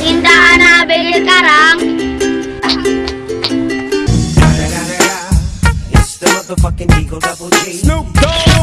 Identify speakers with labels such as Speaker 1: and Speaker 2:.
Speaker 1: Tindahan na bigil karang.
Speaker 2: It's the motherfucking Eagle Double G.
Speaker 3: Snoop Dogg.